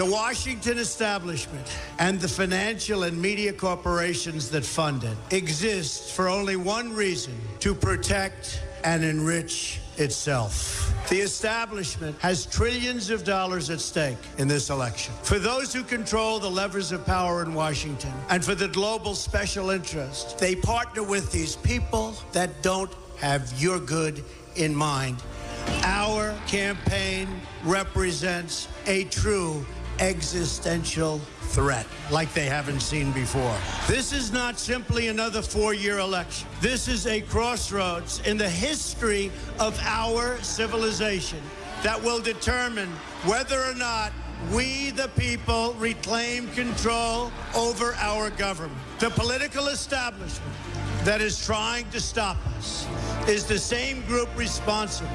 The Washington establishment and the financial and media corporations that fund it exist for only one reason to protect and enrich itself. The establishment has trillions of dollars at stake in this election. For those who control the levers of power in Washington and for the global special interest, they partner with these people that don't have your good in mind. Our campaign represents a true existential threat like they haven't seen before. This is not simply another four year election. This is a crossroads in the history of our civilization that will determine whether or not we, the people, reclaim control over our government. The political establishment that is trying to stop us is the same group responsible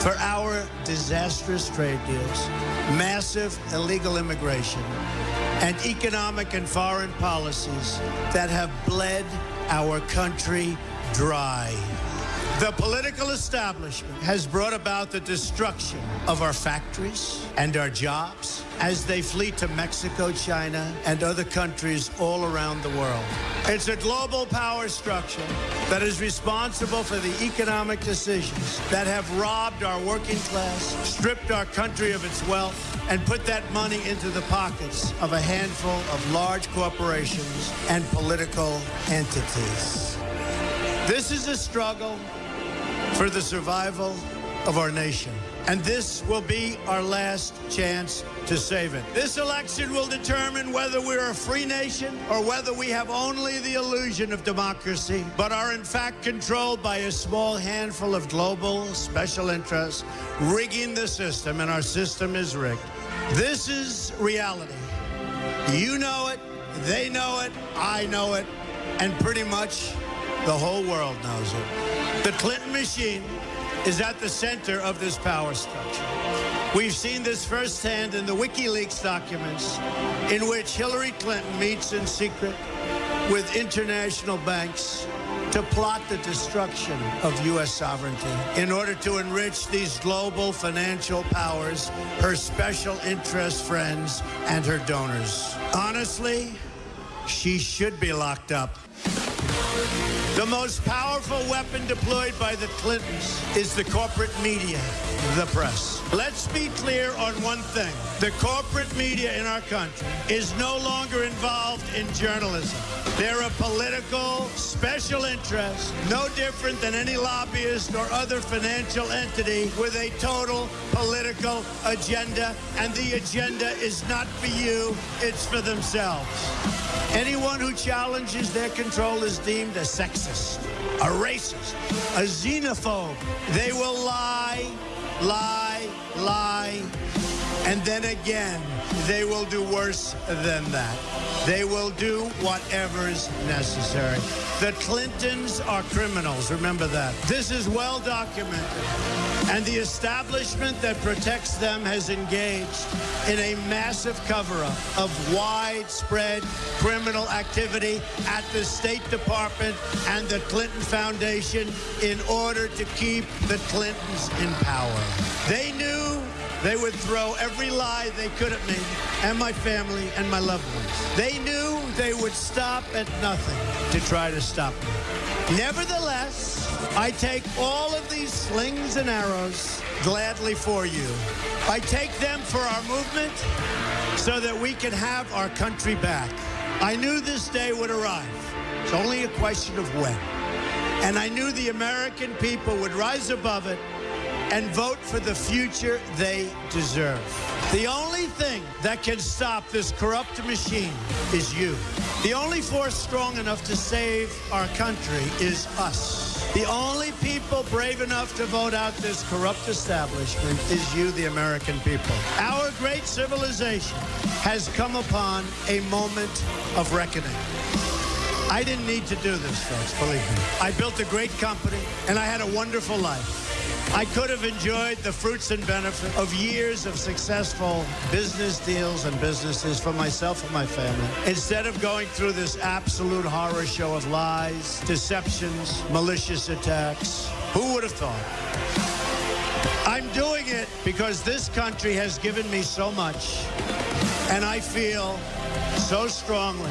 for our disastrous trade deals, massive illegal immigration, and economic and foreign policies that have bled our country dry. The political establishment has brought about the destruction of our factories and our jobs as they flee to Mexico, China, and other countries all around the world. It's a global power structure that is responsible for the economic decisions that have robbed our working class, stripped our country of its wealth, and put that money into the pockets of a handful of large corporations and political entities. This is a struggle for the survival of our nation. And this will be our last chance to save it. This election will determine whether we're a free nation or whether we have only the illusion of democracy, but are in fact controlled by a small handful of global special interests rigging the system, and our system is rigged. This is reality. You know it, they know it, I know it, and pretty much the whole world knows it. The Clinton machine is at the center of this power structure. We've seen this firsthand in the WikiLeaks documents, in which Hillary Clinton meets in secret with international banks to plot the destruction of U.S. sovereignty in order to enrich these global financial powers, her special interest friends, and her donors. Honestly, she should be locked up. The most powerful weapon deployed by the Clintons is the corporate media, the press. Let's be clear on one thing. The corporate media in our country is no longer involved in journalism. They're a political special interest, no different than any lobbyist or other financial entity with a total political agenda. And the agenda is not for you, it's for themselves. Anyone who challenges their control is deemed a sexist, a racist, a xenophobe. They will lie, lie, lie, and then again, they will do worse than that. They will do whatever is necessary. The Clintons are criminals, remember that. This is well documented. And the establishment that protects them has engaged in a massive cover up of widespread criminal activity at the State Department and the Clinton Foundation in order to keep the Clintons in power. They knew they would throw every lie they could at me and my family and my loved ones. They knew they would stop at nothing to try to stop me. Nevertheless, I take all of these slings and arrows gladly for you. I take them for our movement so that we can have our country back. I knew this day would arrive. It's only a question of when. And I knew the American people would rise above it and vote for the future they deserve. The only thing that can stop this corrupt machine is you. The only force strong enough to save our country is us. The only people brave enough to vote out this corrupt establishment is you, the American people. Our great civilization has come upon a moment of reckoning. I didn't need to do this, folks, believe me. I built a great company, and I had a wonderful life. I could have enjoyed the fruits and benefits of years of successful business deals and businesses for myself and my family. Instead of going through this absolute horror show of lies, deceptions, malicious attacks, who would have thought? I'm doing it because this country has given me so much. And I feel so strongly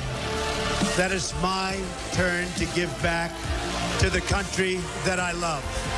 that it's my turn to give back to the country that I love.